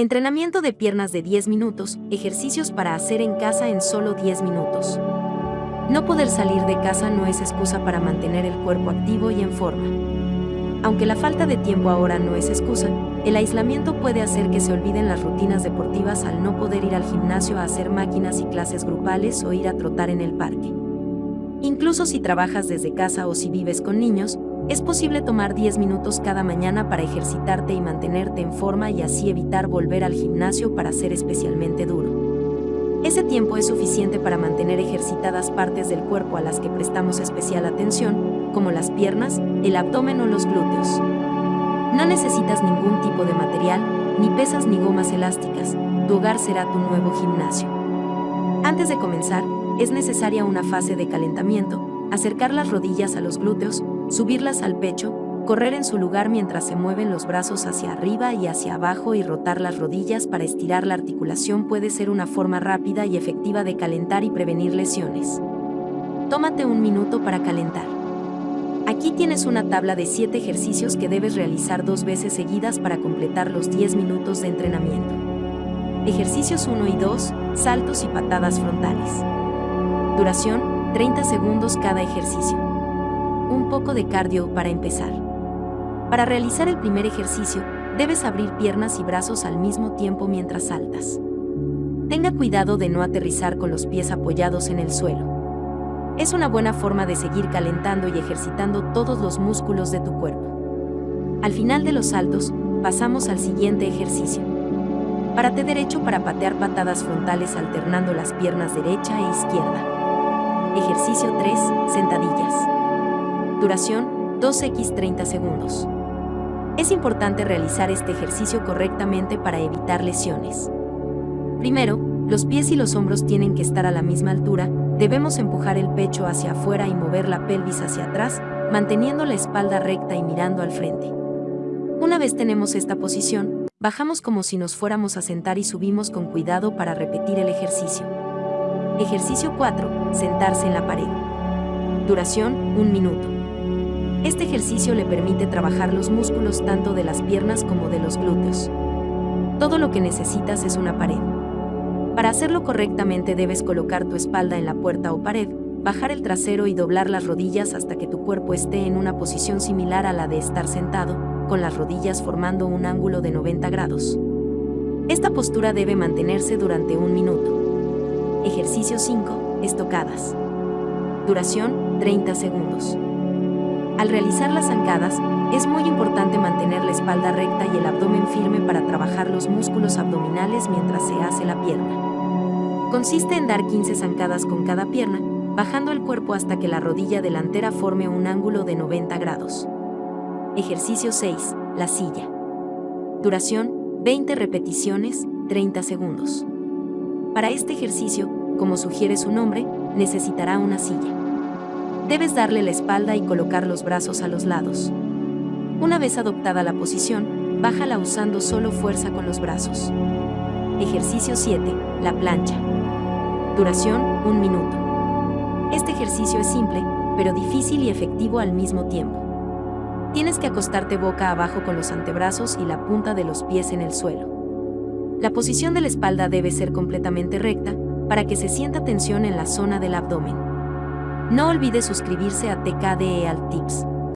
Entrenamiento de piernas de 10 minutos, ejercicios para hacer en casa en solo 10 minutos. No poder salir de casa no es excusa para mantener el cuerpo activo y en forma. Aunque la falta de tiempo ahora no es excusa, el aislamiento puede hacer que se olviden las rutinas deportivas al no poder ir al gimnasio a hacer máquinas y clases grupales o ir a trotar en el parque. Incluso si trabajas desde casa o si vives con niños, es posible tomar 10 minutos cada mañana para ejercitarte y mantenerte en forma y así evitar volver al gimnasio para ser especialmente duro. Ese tiempo es suficiente para mantener ejercitadas partes del cuerpo a las que prestamos especial atención, como las piernas, el abdomen o los glúteos. No necesitas ningún tipo de material, ni pesas ni gomas elásticas, tu hogar será tu nuevo gimnasio. Antes de comenzar, es necesaria una fase de calentamiento, acercar las rodillas a los glúteos, subirlas al pecho, correr en su lugar mientras se mueven los brazos hacia arriba y hacia abajo y rotar las rodillas para estirar la articulación puede ser una forma rápida y efectiva de calentar y prevenir lesiones. Tómate un minuto para calentar. Aquí tienes una tabla de 7 ejercicios que debes realizar dos veces seguidas para completar los 10 minutos de entrenamiento. Ejercicios 1 y 2, saltos y patadas frontales. Duración, 30 segundos cada ejercicio un poco de cardio para empezar. Para realizar el primer ejercicio, debes abrir piernas y brazos al mismo tiempo mientras saltas. Tenga cuidado de no aterrizar con los pies apoyados en el suelo. Es una buena forma de seguir calentando y ejercitando todos los músculos de tu cuerpo. Al final de los saltos, pasamos al siguiente ejercicio. Párate derecho para patear patadas frontales alternando las piernas derecha e izquierda. Ejercicio 3, sentadillas. Duración 2x 30 segundos. Es importante realizar este ejercicio correctamente para evitar lesiones. Primero, los pies y los hombros tienen que estar a la misma altura, debemos empujar el pecho hacia afuera y mover la pelvis hacia atrás, manteniendo la espalda recta y mirando al frente. Una vez tenemos esta posición, bajamos como si nos fuéramos a sentar y subimos con cuidado para repetir el ejercicio. Ejercicio 4. Sentarse en la pared. Duración 1 minuto. Este ejercicio le permite trabajar los músculos tanto de las piernas como de los glúteos. Todo lo que necesitas es una pared. Para hacerlo correctamente debes colocar tu espalda en la puerta o pared, bajar el trasero y doblar las rodillas hasta que tu cuerpo esté en una posición similar a la de estar sentado, con las rodillas formando un ángulo de 90 grados. Esta postura debe mantenerse durante un minuto. Ejercicio 5. Estocadas. Duración 30 segundos. Al realizar las zancadas, es muy importante mantener la espalda recta y el abdomen firme para trabajar los músculos abdominales mientras se hace la pierna. Consiste en dar 15 zancadas con cada pierna, bajando el cuerpo hasta que la rodilla delantera forme un ángulo de 90 grados. Ejercicio 6. La silla. Duración, 20 repeticiones, 30 segundos. Para este ejercicio, como sugiere su nombre, necesitará una silla. Debes darle la espalda y colocar los brazos a los lados. Una vez adoptada la posición, bájala usando solo fuerza con los brazos. Ejercicio 7. La plancha. Duración, 1 minuto. Este ejercicio es simple, pero difícil y efectivo al mismo tiempo. Tienes que acostarte boca abajo con los antebrazos y la punta de los pies en el suelo. La posición de la espalda debe ser completamente recta para que se sienta tensión en la zona del abdomen. No olvide suscribirse a TKDE Alt Tips.